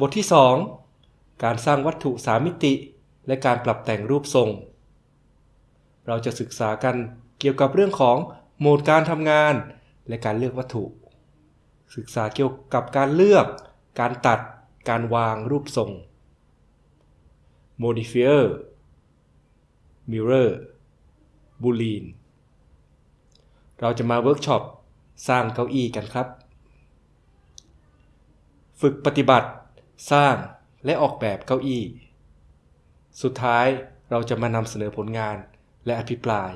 บทที่ 2 การสร้างวัตถุสามมิติ และการปรับแต่งรูปทรง เราจะศึกษากันเกี่ยวกับเรื่องของโหมดการทำงาน และการเลือกวัตถุ ศึกษาเกี่ยวกับการเลือก การตัด การวางรูปทรง modifier mirror boolean เราจะมาเวิร์กช็อปสร้างเก้าอี้กันครับ ฝึกปฏิบัติ สร้างและออกแบบเก้าอี้ สุดท้ายเราจะมานำเสนอผลงานและอภิปราย